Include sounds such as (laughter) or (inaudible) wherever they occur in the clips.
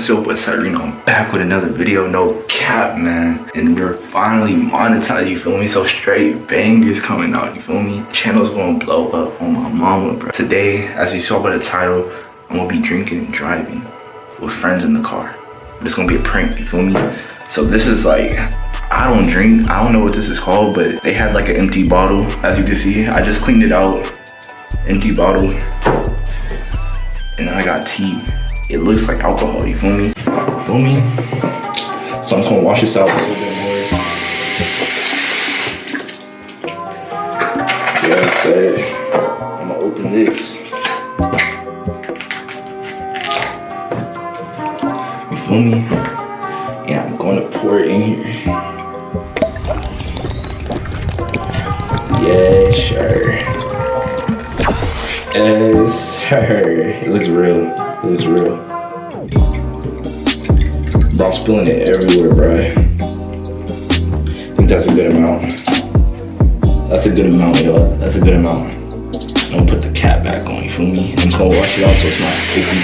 it's your boy Cyrino. I'm back with another video, no cap, man. And we're finally monetized, you feel me? So straight bangers coming out, you feel me? Channel's gonna blow up on my mama, bro. Today, as you saw by the title, I'm gonna be drinking and driving with friends in the car. But it's gonna be a prank, you feel me? So this is like, I don't drink, I don't know what this is called, but they had like an empty bottle, as you can see. I just cleaned it out, empty bottle. And I got tea it looks like alcohol, you feel me? You feel me? So I'm just gonna wash this out a little bit more. Yeah. I'm gonna open this. You feel me? Yeah, I'm gonna pour it in here. It looks real. It looks real. Bro, I'm spilling it everywhere, bro. I think that's a good amount. That's a good amount, y'all. That's a good amount. I'm gonna put the cap back on, you feel me? I'm gonna wash it off so it's not sticky.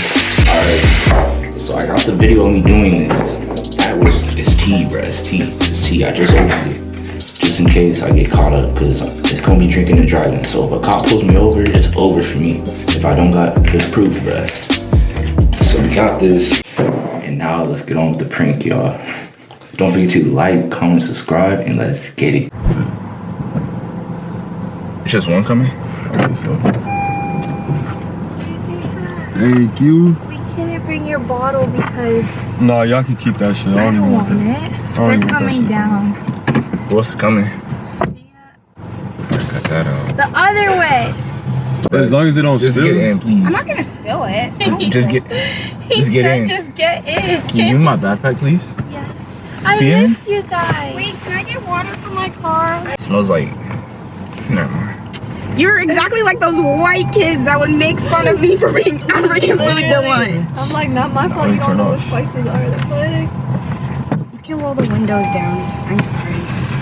Alright. So I got the video of me doing this. That was, it's tea, bro. It's tea. It's tea. I just opened it just in case I get caught up because it's gonna be drinking and driving. So if a cop pulls me over, it's over for me. If I don't got this proof, bruh. So we got this. And now let's get on with the prank, y'all. Don't forget to like, comment, subscribe, and let's get it. It's just one coming? Okay, so. Thank you. We couldn't bring your bottle because No, y'all can keep that shit. I I don't even don't want want that. it. don't They're even want that coming shit. down. What's coming? Cut that out. The other way. As long as they don't Just spill. get in, please. I'm not gonna spill it. Just get, He Just get said in. just get in. can you give me my backpack, please? Yes. I Finn? missed you guys. Wait, can I get water from my car? It smells like, never mind. You're exactly like those white kids that would make fun of me for being (laughs) African food to lunch. I'm like, not my fault. Let You don't turn know what off. spices are. The fuck? You can roll the windows down. I'm sorry.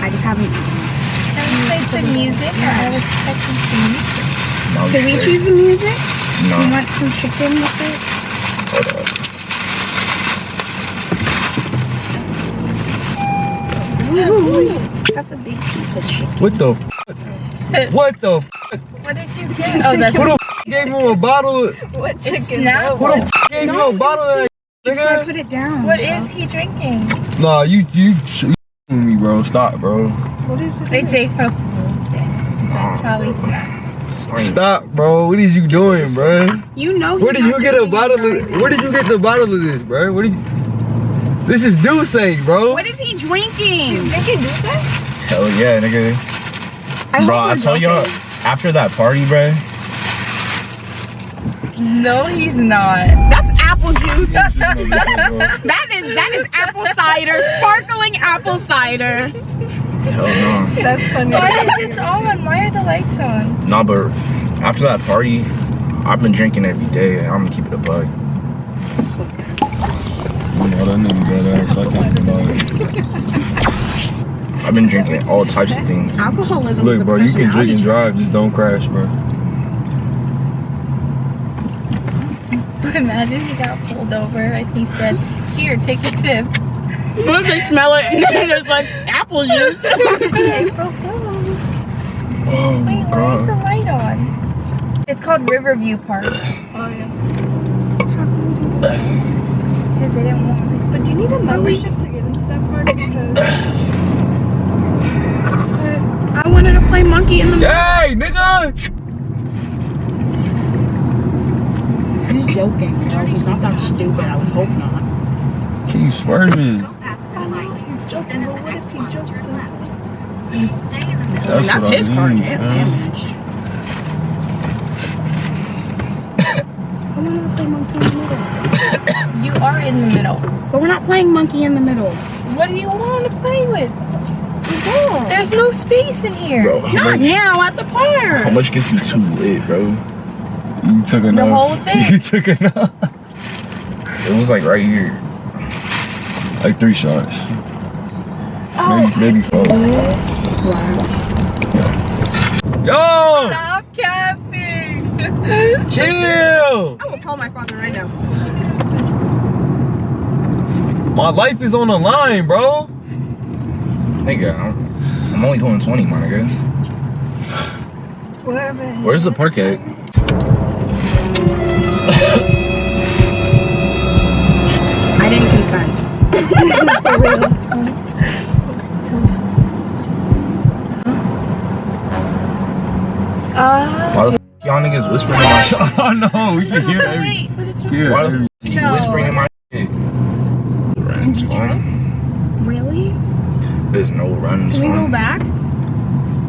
I just haven't eaten. Can we play some music? I was expecting some music. No, Can we choose the music? No, You want some chicken with it? hold up. Ooh, that's a big piece of chicken. What the f- (laughs) What the f- What did you get? Oh, that's Who the f- gave him a bottle? what chicken. Now Who the f- gave No, him a bottle of that So I put it down. What is he drinking? Nah, you, you, you me, bro. Stop, bro. What is it? It's April Fool's Day. So probably snack. Sorry. Stop, bro. What is you doing, bro? You know. Where did you get a bottle of, where did you get the bottle of this, bro? What did you, this is D'ussé, bro. What is he drinking? Drinking D'ussé? Hell yeah, nigga. I Bro, I we're y'all, after that party, bro, No, he's not. That's apple juice. (laughs) That is that is apple cider, sparkling apple cider. hell no. That's funny. Why is this on? Why are the lights on? Nah, but after that party, I've been drinking every day. I'm gonna keep it a bug. You know that nigga got ass. I can't deny it. I've been drinking all types of things. Alcoholism is Look, a bro, you can drink and drive, just don't crash, bro. (laughs) Imagine he got pulled over and he said, "Here, take a sip." trait. (laughs) Once they smell it, (laughs) and then it's like apple juice. April Fools. Oh, Wait, why is the light on? It's called Riverview Park. Oh yeah. Because they didn't want it. But do you need a membership to get into that park because I wanted to play monkey in the. Hey, nigga! He's joking, so he's not that stupid. I would hope not. Keep swerving. he's joking. But what if he jokes into That's, That's what his I car mean, dam- man. damaged. I wanted to play monkey in the middle. You are in the middle. But we're not playing monkey in the middle. What do you want to play with? There's no space in here. Bro, Not much, now at the park. how much gets you too lit, bro? You took enough. whole (laughs) thing. You took enough. It was like right here. Like three shots. Oh, maybe, maybe four. Yo! Stop capping. (laughs) Chill! I will call my father right now. My life is on the line, bro. Nigga, I'm, I'm only going 20, my nigga. Where's the park at? (laughs) I didn't consent. For real. Uh, Why the f y'all niggas whispering in my oh (laughs) no, we can hear every. wait. Hear Why the every f you No. whispering in my shit? Runs phone. Really? There's no runs Can we go back?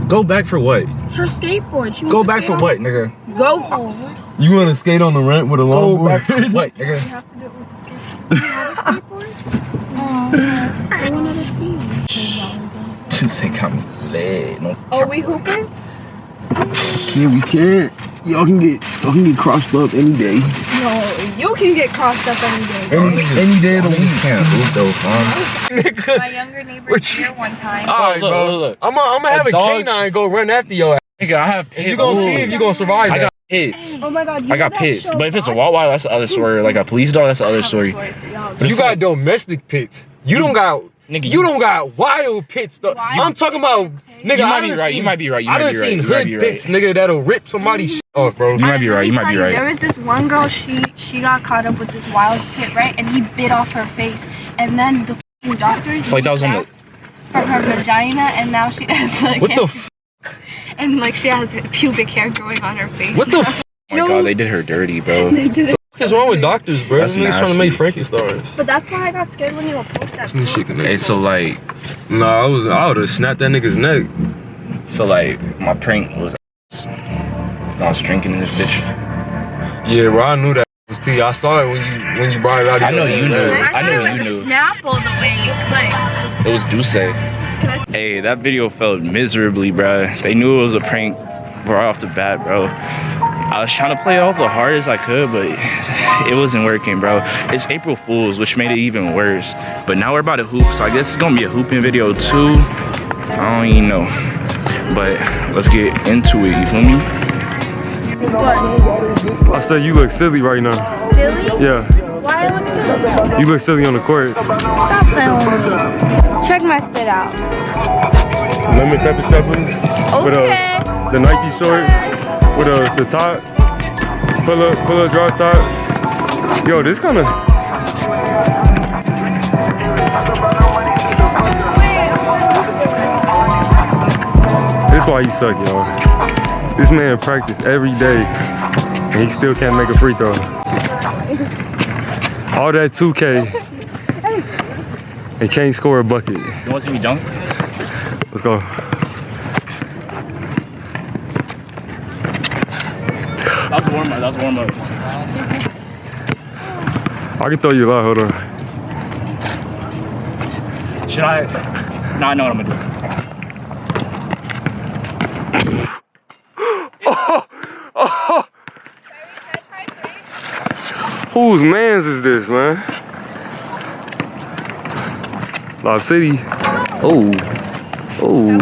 Go back for what? Her skateboard. She wants Go to back for what, nigga? Go. You want to skate on the rent with a Go longboard? back for what, nigga? have to do it with the skateboard. You have a skateboard? Oh, I wanted to see you. Just think I'm lit. No Oh, we hooping? Yeah, we can't. Y'all can get y'all can get crossed up any day. No, you can get crossed up any day. Any any day of the week. can't move though, fam. My younger neighbor What here one time. All right, look, bro. look, look. I'm gonna I'm gonna have A a, canine go run after your ass. Nigga, I have pits. You gonna see if you gonna survive I that. got pits. Oh my god, you I got know pits. show But if it's a Boss? Wawa, that's the other story. Like a police dog, that's the other have story. y'all. But You got like- domestic pits. You don't got Nigga, you don't got wild pits though. Wild I'm talking about nigga. You I might be done right. You might be right. You I might done be right. seen You might hood be pits, right. nigga, that'll rip somebody's shit off, bro. You might be right. You might be right. There was this one girl. She she got caught up with this wild pit, right? And he bit off her face, and then the doctors Like that was on the- from her vagina, and now she (laughs) has like What the f- and like she has pubic hair growing on her face. what the f- Oh my god, they did her dirty, bro. (laughs) They did it. is wrong with doctors, bro? That's Them trying to nasty. make Frankenstein's. But that's why I got scared when you were post that. This shit can Hey, so like, Nah, I was I would have snapped that nigga's neck. so like, my prank was. I was drinking in this bitch. Yeah, bro, I knew that was T. I saw it when you when you brought it out. I know you knew. I I thought knew it was you a knew. Snapple the way you clicked. It was D'ussé. Hey, that video felt miserably, bro. They knew it was a prank right off the bat, bro. I was trying to play it off the hardest I could, but it wasn't working, bro. It's April Fool's, which made it even worse. But now we're about to hoop, so I guess it's gonna be a hooping video too. I don't even know. But let's get into it, you feel me? I said you look silly right now. Silly? Yeah, Why I look silly? you look silly on the court. Stop playing with me. Check my fit out. Lemon pepper steppers with Okay. uh, the Nike shorts with uh, the top, pull up, pull up, drop top. Yo, this kind of. This why you suck, y'all. This man practice every day, and he still can't make a free throw. All that 2K, and can't score a bucket. You wanna see me dunk? Let's go. That's warm up, that was warm up. I can throw you a lot. Hold on. Should I? No, I know what I'm gonna do. Whose man's is this, man? Lob City. Oh. Oh.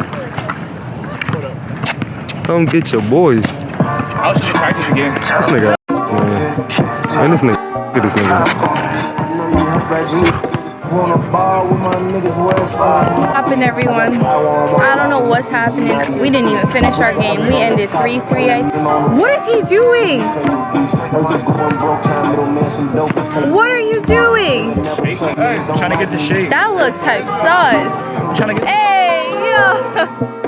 Come get your boys. I should practice again. This nigga, man. Man, this nigga, get this nigga. Happened, everyone? I don't know what's happening. We didn't even finish our game. We ended 3-3. What is he doing? What are you doing? I'm trying to get the shape. That looked type sus. I'm trying to get. Hey! (laughs)